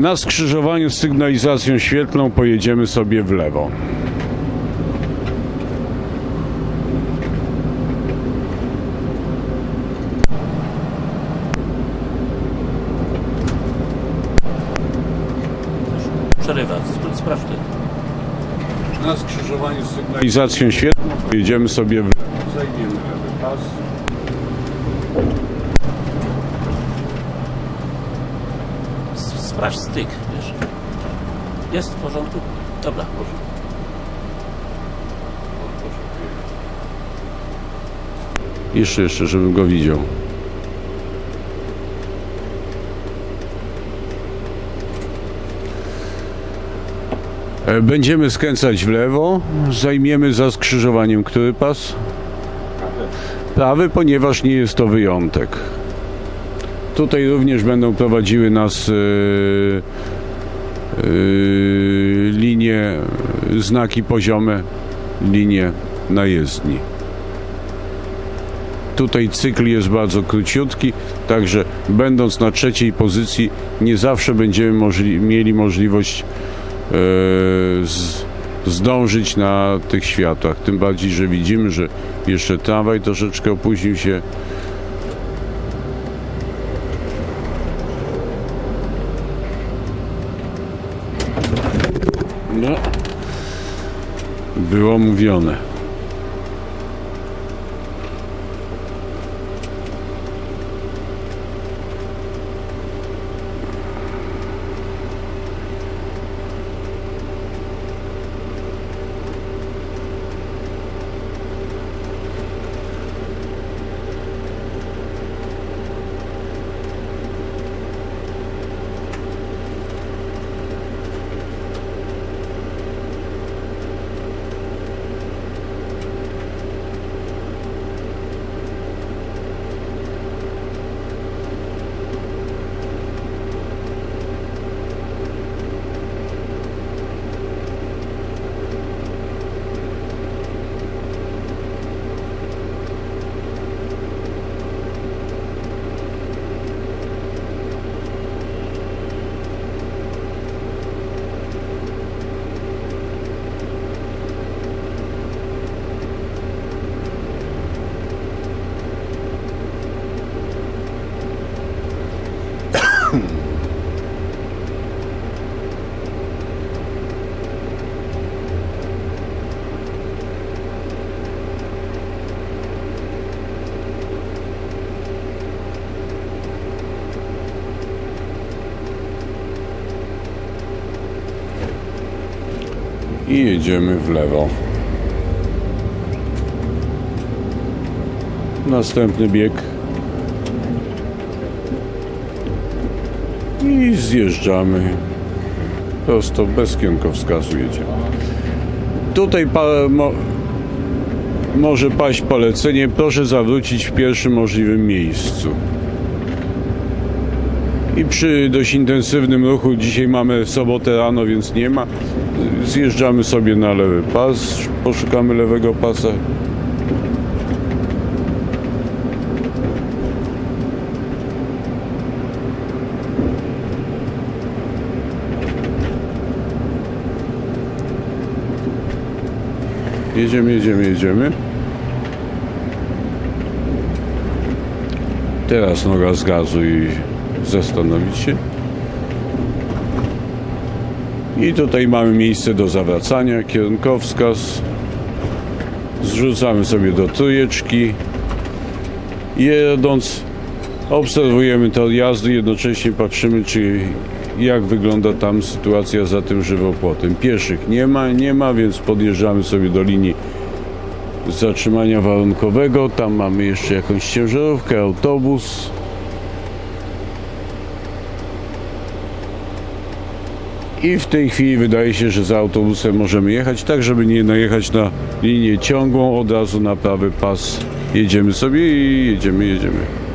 Na skrzyżowaniu z sygnalizacją świetlną pojedziemy sobie w lewo. Przerywa, Spra- sprawdź ty. Na skrzyżowaniu z sygnalizacją świetlną pojedziemy sobie w lewo. Zajmiemy lewy pas. Sprawdź styk, wiesz. Jest w porządku? Dobra. Jeszcze, jeszcze, żebym go widział. E, Będziemy skręcać w lewo. Zajmiemy za skrzyżowaniem który pas? Prawy, ponieważ nie jest to wyjątek. Tutaj również będą prowadziły nas e, e, linie, znaki poziome, linie na jezdni. Tutaj cykl jest bardzo króciutki, także będąc na trzeciej pozycji nie zawsze będziemy możli- mieli możliwość e, z, zdążyć na tych światłach. Tym bardziej, że widzimy, że jeszcze tramwaj troszeczkę opóźnił się. No, było mówione. I jedziemy w lewo. Następny bieg. I zjeżdżamy. Prosto bez kierunkowskazu jedziemy. Tutaj pa, mo, może paść polecenie. Proszę zawrócić w pierwszym możliwym miejscu. I przy dość intensywnym ruchu, dzisiaj mamy sobotę rano, więc nie ma, zjeżdżamy sobie na lewy pas, poszukamy lewego pasa. Jedziemy, jedziemy, jedziemy. Teraz noga z gazu i zastanowić się. I tutaj mamy miejsce do zawracania, kierunkowskaz. Zrzucamy sobie do trójeczki. Jedąc obserwujemy tor jazdy, jednocześnie patrzymy, czy jak wygląda tam sytuacja za tym żywopłotem. Pieszych nie ma, nie ma, więc podjeżdżamy sobie do linii zatrzymania warunkowego. Tam mamy jeszcze jakąś ciężarówkę, autobus. I w tej chwili wydaje się, że za autobusem możemy jechać, tak żeby nie najechać na linię ciągłą, od razu na prawy pas. Jedziemy sobie i jedziemy, jedziemy.